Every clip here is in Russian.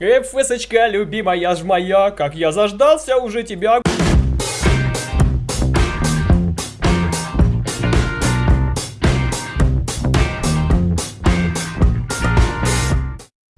ФСочка, любимая ж моя, как я заждался уже тебя.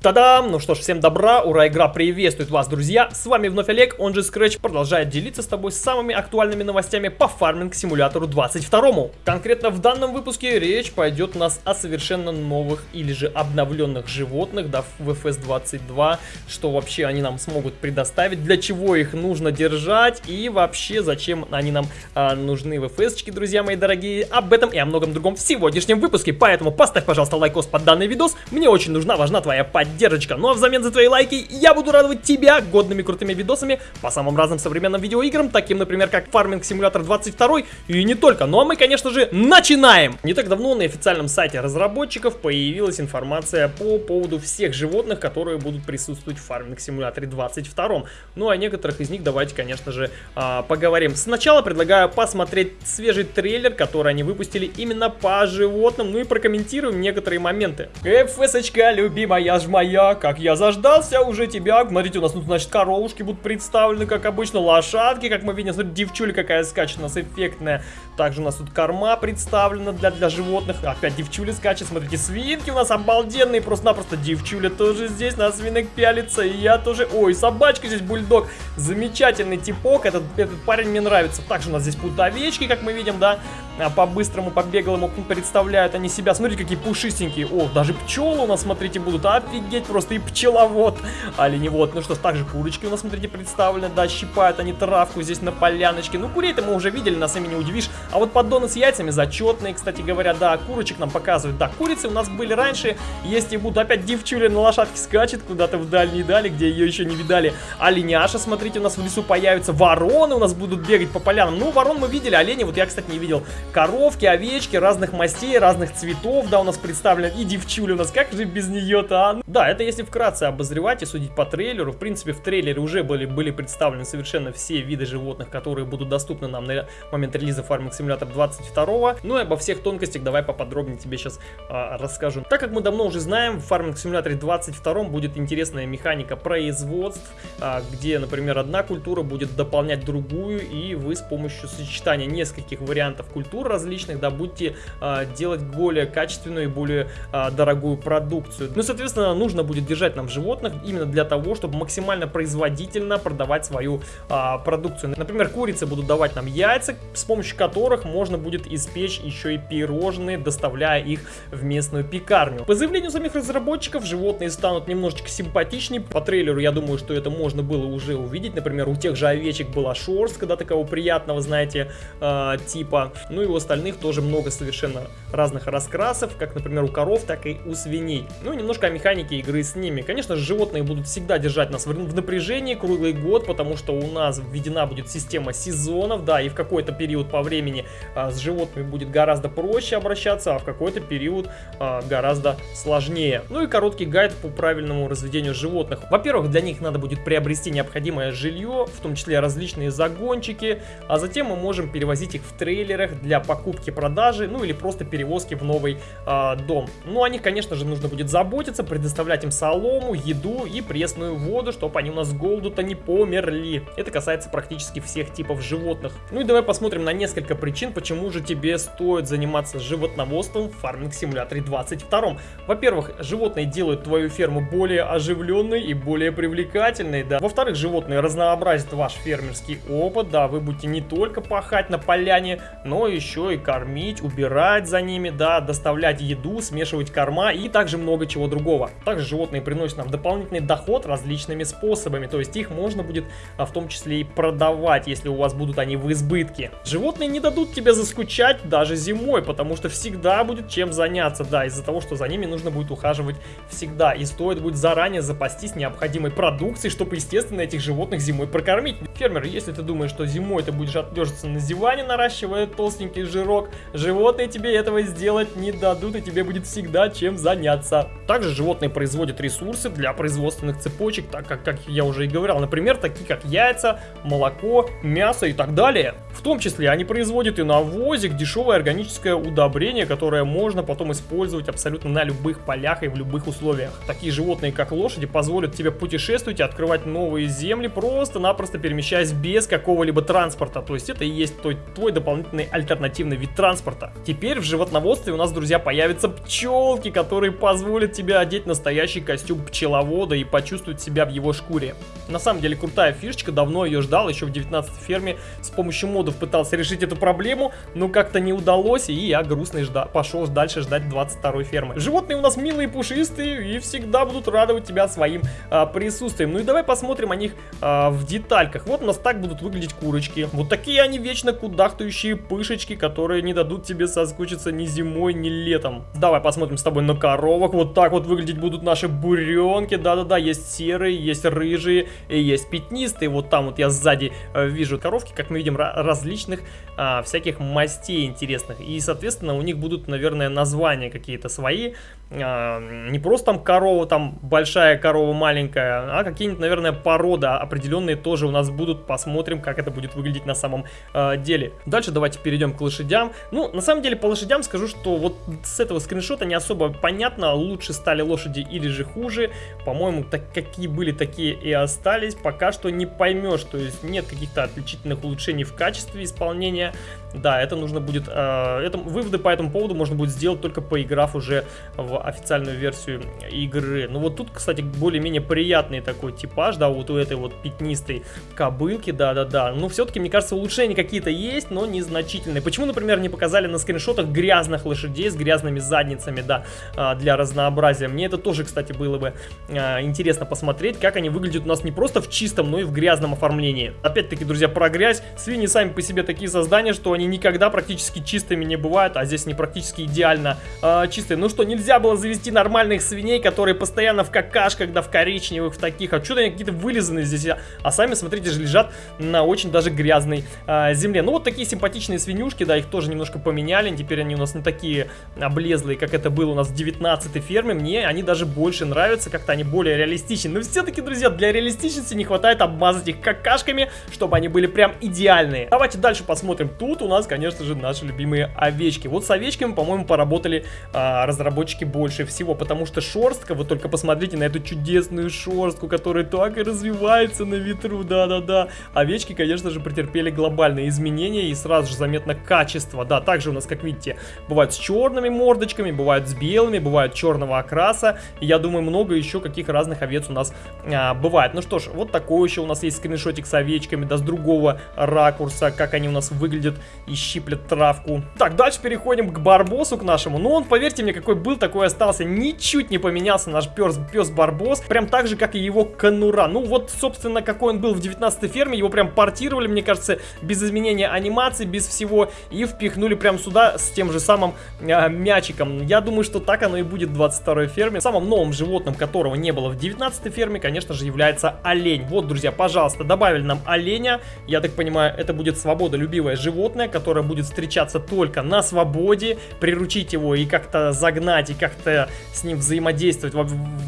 Та-дам! Ну что ж, всем добра, ура, игра приветствует вас, друзья! С вами вновь Олег, он же Scratch, продолжает делиться с тобой самыми актуальными новостями по фарминг симулятору 22. Конкретно в данном выпуске речь пойдет у нас о совершенно новых или же обновленных животных, да, в FS 22, что вообще они нам смогут предоставить, для чего их нужно держать и вообще зачем они нам а, нужны в FS, друзья мои дорогие. Об этом и о многом другом в сегодняшнем выпуске, поэтому поставь, пожалуйста, лайкос под данный видос, мне очень нужна, важна твоя поддержка поддержка. Ну а взамен за твои лайки я буду радовать тебя годными крутыми видосами по самым разным современным видеоиграм, таким, например, как Farming Simulator 22 и не только. Ну а мы, конечно же, начинаем! Не так давно на официальном сайте разработчиков появилась информация по поводу всех животных, которые будут присутствовать в Farming Simulator 22. Ну а некоторых из них давайте, конечно же, а, поговорим. Сначала предлагаю посмотреть свежий трейлер, который они выпустили именно по животным, ну и прокомментируем некоторые моменты. ФСочка, любимая, жма моя, как я заждался уже тебя. Смотрите, у нас тут, значит, коровушки будут представлены, как обычно, лошадки, как мы видим. Смотрите, девчуля какая скачет у нас эффектная. Также у нас тут корма представлена для, для животных. Опять девчуля скачет. Смотрите, свинки у нас обалденные. Просто-напросто девчуля тоже здесь на свинок пялится. И я тоже... Ой, собачка здесь, бульдог. Замечательный типок. Этот, этот парень мне нравится. Также у нас здесь будут овечки, как мы видим, да. А по-быстрому, по-беглому представляют они себя. Смотрите, какие пушистенькие. О, даже пчелы у нас, смотрите, будут. Офигеть, просто и пчеловод. Оленевод. Ну что ж, также курочки у нас, смотрите, представлены. Да, щипают они травку здесь на поляночке. Ну, курей-то мы уже видели, нас ими не удивишь. А вот поддоны с яйцами зачетные, кстати говоря, да, курочек нам показывают. Да, курицы у нас были раньше, есть и будут. Опять девчуля на лошадке скачет куда-то в дальние дали, где ее еще не видали. Оленяша, смотрите, у нас в лесу появится. Вороны у нас будут бегать по полянам. Ну, ворон мы видели, олени, вот я, кстати, не видел. Коровки, овечки, разных мастей, разных цветов, да, у нас представлен. И девчуля у нас, как же без нее-то, а? Да, это если вкратце обозревать и судить по трейлеру. В принципе, в трейлере уже были, были представлены совершенно все виды животных, которые будут доступны нам на момент релиза Farming Simulator 22. Ну и обо всех тонкостях давай поподробнее тебе сейчас а, расскажу. Так как мы давно уже знаем, в Farming Simulator 22 будет интересная механика производств, а, где, например, одна культура будет дополнять другую, и вы с помощью сочетания нескольких вариантов культур различных, да, будете а, делать более качественную и более а, дорогую продукцию. Ну, соответственно, нужно будет держать нам животных именно для того, чтобы максимально производительно продавать свою а, продукцию. Например, курицы будут давать нам яйца, с помощью которых можно будет испечь еще и пирожные, доставляя их в местную пекарню. По заявлению самих разработчиков, животные станут немножечко симпатичнее. По трейлеру я думаю, что это можно было уже увидеть. Например, у тех же овечек была шерстка, да, такого приятного, знаете, э, типа. Ну и у остальных тоже много совершенно разных раскрасов, как, например, у коров, так и у свиней. Ну и немножко о механике игры с ними. Конечно же, животные будут всегда держать нас в напряжении круглый год, потому что у нас введена будет система сезонов, да, и в какой-то период по времени а, с животными будет гораздо проще обращаться, а в какой-то период а, гораздо сложнее. Ну и короткий гайд по правильному разведению животных. Во-первых, для них надо будет приобрести необходимое жилье, в том числе различные загончики, а затем мы можем перевозить их в трейлерах для покупки-продажи, ну или просто перевозки в новый а, дом. Ну о них, конечно же, нужно будет заботиться, предоставлять им солому, еду и пресную воду, чтобы они у нас с голоду-то не померли. Это касается практически всех типов животных. Ну и давай посмотрим на несколько причин, почему же тебе стоит заниматься животноводством в Farming Simulator 22. Во-первых, животные делают твою ферму более оживленной и более привлекательной, да. Во-вторых, животные разнообразят ваш фермерский опыт, да, вы будете не только пахать на поляне, но еще и кормить, убирать за ними, да, доставлять еду, смешивать корма и также много чего другого. Также животные приносят нам дополнительный доход различными способами, то есть их можно будет а, в том числе и продавать, если у вас будут они в избытке. Животные не дадут тебе заскучать даже зимой, потому что всегда будет чем заняться, да, из-за того, что за ними нужно будет ухаживать всегда. И стоит будет заранее запастись необходимой продукцией, чтобы, естественно, этих животных зимой прокормить. Фермер, если ты думаешь, что зимой ты будешь отлеживаться на диване, наращивая толстенькую хорошенький жирок. Животные тебе этого сделать не дадут, и тебе будет всегда чем заняться. Также животные производят ресурсы для производственных цепочек, так как, как я уже и говорил, например, такие как яйца, молоко, мясо и так далее. В том числе они производят и навозик, дешевое органическое удобрение, которое можно потом использовать абсолютно на любых полях и в любых условиях. Такие животные, как лошади, позволят тебе путешествовать и открывать новые земли, просто-напросто перемещаясь без какого-либо транспорта. То есть это и есть твой, твой дополнительный альтернативный вид транспорта. Теперь в животноводстве у нас, друзья, появятся пчелки, которые позволят тебе одеть настоящий костюм пчеловода и почувствовать себя в его шкуре. На самом деле крутая фишечка, давно ее ждал, еще в 19 ферме с помощью модов пытался решить эту проблему, но как-то не удалось, и я грустный жда пошел дальше ждать 22 фермы. Животные у нас милые, пушистые и всегда будут радовать тебя своим а, присутствием. Ну и давай посмотрим о них а, в детальках. Вот у нас так будут выглядеть курочки. Вот такие они вечно кудахтающие пышечки, которые не дадут тебе соскучиться ни зимой, ни летом. Давай посмотрим с тобой на коровок. Вот так вот выглядеть будут наши буренки. Да-да-да, есть серые, есть рыжие, есть пятнистые. Вот там вот я сзади э, вижу коровки, как мы видим, различных а, всяких мастей интересных. И, соответственно, у них будут, наверное, названия какие-то свои. А, не просто там корова, там большая корова, маленькая, а какие-нибудь, наверное, породы определенные тоже у нас будут. Посмотрим, как это будет выглядеть на самом э, деле. Дальше давайте перейдем к лошадям. Ну, на самом деле, по лошадям скажу, что вот с этого скриншота не особо понятно, лучше стали лошади или же хуже. По-моему, так какие были, такие и остались. Пока что не поймешь, то есть нет каких-то отличительных улучшений в качестве исполнения. Да, это нужно будет... Э, это, выводы по этому поводу можно будет сделать только поиграв уже в официальную версию игры. Ну вот тут, кстати, более-менее приятный такой типаж, да, вот у этой вот пятнистой кобылки, да-да-да. Но все-таки, мне кажется, улучшения какие-то есть, но незначительные. Почему, например, не показали на скриншотах грязных лошадей с грязными задницами, да, э, для разнообразия? Мне это тоже, кстати, было бы э, интересно посмотреть, как они выглядят у нас не просто в чистом, но и в грязном оформлении. Опять-таки, друзья, про грязь. Свиньи сами по себе такие создания, что они никогда практически чистыми не бывают, а здесь они практически идеально э, чистые. Ну что, нельзя было завести нормальных свиней, которые постоянно в какашках, да в коричневых, в таких, а что-то они какие-то вылизанные здесь, а, а сами, смотрите лежат на очень даже грязной э, земле. Ну вот такие симпатичные свинюшки, да, их тоже немножко поменяли, теперь они у нас не такие облезлые, как это было у нас в 19 ферме, мне они даже больше нравятся, как-то они более реалистичны. Но все-таки, друзья, для реалистичности не хватает обмазать их какашками, чтобы они были прям идеальные. Давайте дальше посмотрим. Тут у нас, конечно же, наши любимые овечки. Вот с овечками, по-моему, поработали а, разработчики больше всего, потому что шерстка, вы только посмотрите на эту чудесную шерстку, которая так и развивается на ветру, да-да-да. Овечки, конечно же, претерпели глобальные изменения и сразу же заметно качество, да, также у нас, как видите, бывают с черными мордочками, бывают с белыми, бывают черного окраса, и я думаю, много еще каких разных овец у нас а, бывает. Ну что ж, вот такой еще у нас есть скриншотик с овечками, да, с другого ракурса, как они у нас выглядят и щиплет травку. Так, дальше переходим к Барбосу, к нашему. Ну, он, поверьте мне, какой был, такой остался. Ничуть не поменялся наш пес, пес Барбос. Прям так же, как и его конура. Ну, вот, собственно, какой он был в 19 ферме. Его прям портировали, мне кажется, без изменения анимации, без всего. И впихнули прям сюда с тем же самым э, мячиком. Я думаю, что так оно и будет в 22 ферме. Самым новым животным, которого не было в 19 ферме, конечно же, является олень. Вот, друзья, пожалуйста, добавили нам оленя. Я так понимаю, это будет свободолюбивое животное, которая будет встречаться только на свободе, приручить его и как-то загнать, и как-то с ним взаимодействовать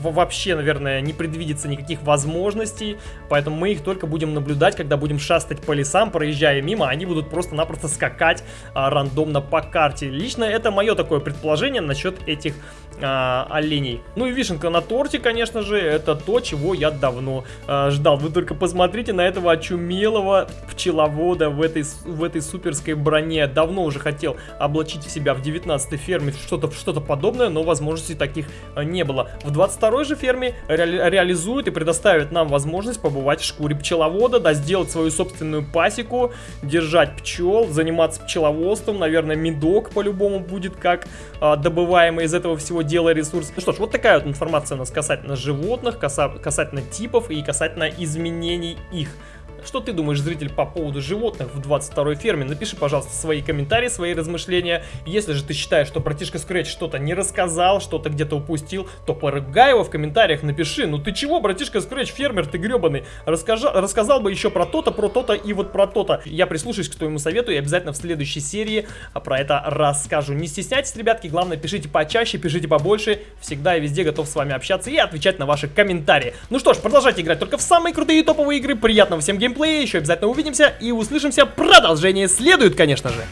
вообще, наверное, не предвидится никаких возможностей, поэтому мы их только будем наблюдать, когда будем шастать по лесам, проезжая мимо, они будут просто-напросто скакать а, рандомно по карте. Лично это мое такое предположение насчет этих а, оленей. Ну и вишенка на торте, конечно же, это то, чего я давно а, ждал. Вы только посмотрите на этого очумелого пчеловода в этой, в этой суперской броне. Давно уже хотел облачить в себя в 19 ферме что-то что, -то, подобное, но возможностей таких а, не было. В 22 же ферме ре реализует и предоставит нам возможность побывать в шкуре пчеловода, да, сделать свою собственную пасеку, держать пчел, заниматься пчеловодством, наверное, медок по-любому будет как а, добываемый из этого всего дела ресурс. Ну что ж, вот такая вот информация у нас касательно животных, касательно типов и касательно изменений их. Что ты думаешь, зритель, по поводу животных в 22 ферме? Напиши, пожалуйста, свои комментарии, свои размышления. Если же ты считаешь, что братишка Scratch что-то не рассказал, что-то где-то упустил, то поругай его в комментариях, напиши. Ну ты чего, братишка Scratch, фермер ты гребаный? Расскажи, рассказал бы еще про то-то, про то-то и вот про то-то. Я прислушаюсь к твоему совету и обязательно в следующей серии про это расскажу. Не стесняйтесь, ребятки, главное, пишите почаще, пишите побольше. Всегда и везде готов с вами общаться и отвечать на ваши комментарии. Ну что ж, продолжайте играть только в самые крутые и топовые игры. Приятного всем геймплея, еще обязательно увидимся и услышимся. Продолжение следует, конечно же.